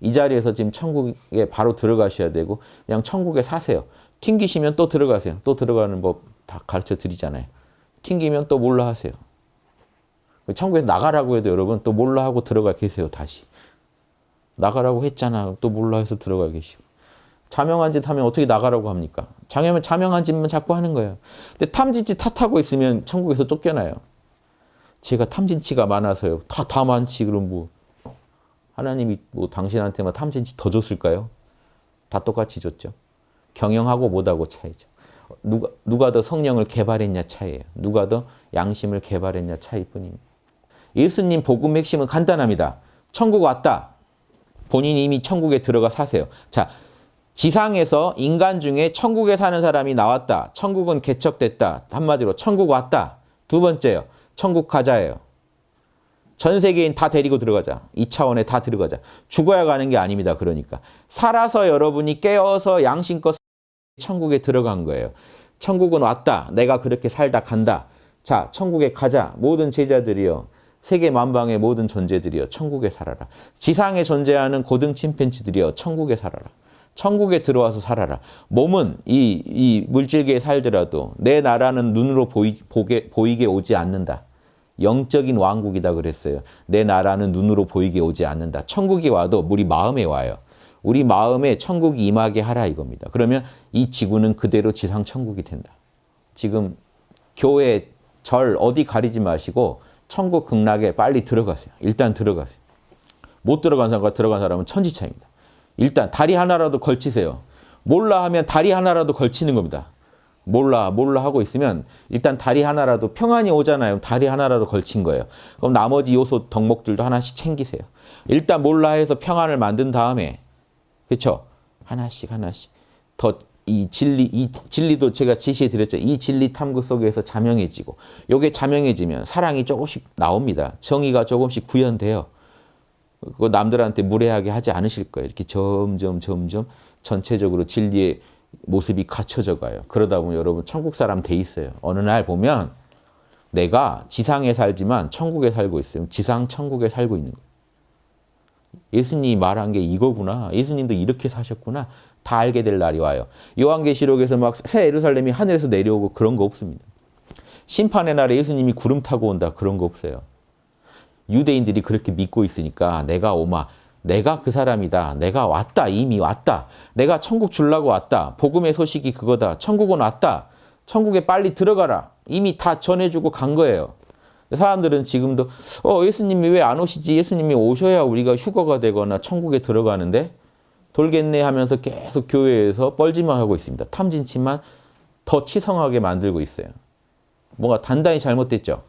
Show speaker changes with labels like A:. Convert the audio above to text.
A: 이 자리에서 지금 천국에 바로 들어가셔야 되고 그냥 천국에 사세요. 튕기시면 또 들어가세요. 또 들어가는 법 다 가르쳐 드리잖아요. 튕기면 또 몰라 하세요. 천국에서 나가라고 해도 여러분 또 몰라 하고 들어가 계세요. 다시. 나가라고 했잖아. 또 몰라 해서 들어가 계시고. 자명한 짓 하면 어떻게 나가라고 합니까? 자명한, 자명한 짓만 자꾸 하는 거예요. 근데 탐진치 탓하고 있으면 천국에서 쫓겨나요. 제가 탐진치가 많아서요. 다, 다 많지. 그럼 뭐. 하나님이 뭐 당신한테만 탐진치 더 줬을까요? 다 똑같이 줬죠. 경영하고 못하고 차이죠. 누가, 누가 더 성령을 개발했냐 차이예요. 누가 더 양심을 개발했냐 차이뿐입니다. 예수님 복음 핵심은 간단합니다. 천국 왔다. 본인이 이미 천국에 들어가 사세요. 자, 지상에서 인간 중에 천국에 사는 사람이 나왔다. 천국은 개척됐다. 한마디로 천국 왔다. 두 번째요. 천국 가자예요. 전 세계인 다 데리고 들어가자. 이 차원에 다 들어가자. 죽어야 가는 게 아닙니다. 그러니까. 살아서 여러분이 깨어서 양심껏 천국에 들어간 거예요. 천국은 왔다. 내가 그렇게 살다 간다. 자, 천국에 가자. 모든 제자들이요. 세계 만방의 모든 존재들이요. 천국에 살아라. 지상에 존재하는 고등 침팬지들이요. 천국에 살아라. 천국에 들어와서 살아라. 몸은 이, 이 물질계에 살더라도 내 나라는 눈으로 보이, 보게, 보이게 오지 않는다. 영적인 왕국이다 그랬어요. 내 나라는 눈으로 보이게 오지 않는다. 천국이 와도 우리 마음에 와요. 우리 마음에 천국이 임하게 하라 이겁니다. 그러면 이 지구는 그대로 지상 천국이 된다. 지금 교회, 절 어디 가리지 마시고 천국 극락에 빨리 들어가세요. 일단 들어가세요. 못 들어간 사람과 들어간 사람은 천지차입니다. 일단 다리 하나라도 걸치세요. 몰라 하면 다리 하나라도 걸치는 겁니다. 몰라 몰라 하고 있으면 일단 다리 하나라도 평안이 오잖아요. 다리 하나라도 걸친 거예요. 그럼 나머지 요소 덕목들도 하나씩 챙기세요. 일단 몰라 해서 평안을 만든 다음에 그렇죠? 하나씩 하나씩 더 이 진리 이 진리도 제가 제시해 드렸죠. 이 진리 탐구 속에서 자명해지고 요게 자명해지면 사랑이 조금씩 나옵니다. 정의가 조금씩 구현돼요. 그거 남들한테 무례하게 하지 않으실 거예요. 이렇게 점점 점점 전체적으로 진리의 모습이 갖춰져 가요. 그러다 보면 여러분 천국 사람 돼 있어요. 어느 날 보면 내가 지상에 살지만 천국에 살고 있어요. 지상 천국에 살고 있는 거예요. 예수님이 말한 게 이거구나. 예수님도 이렇게 사셨구나. 다 알게 될 날이 와요. 요한계시록에서 막 새 예루살렘이 하늘에서 내려오고 그런 거 없습니다. 심판의 날에 예수님이 구름 타고 온다. 그런 거 없어요. 유대인들이 그렇게 믿고 있으니까 내가 오마 내가 그 사람이다. 내가 왔다. 이미 왔다. 내가 천국 줄라고 왔다. 복음의 소식이 그거다. 천국은 왔다. 천국에 빨리 들어가라. 이미 다 전해주고 간 거예요. 사람들은 지금도 어 예수님이 왜 안 오시지? 예수님이 오셔야 우리가 휴거가 되거나 천국에 들어가는데 돌겠네 하면서 계속 교회에서 뻘짓만 하고 있습니다. 탐진치만 더 치성하게 만들고 있어요. 뭔가 단단히 잘못됐죠.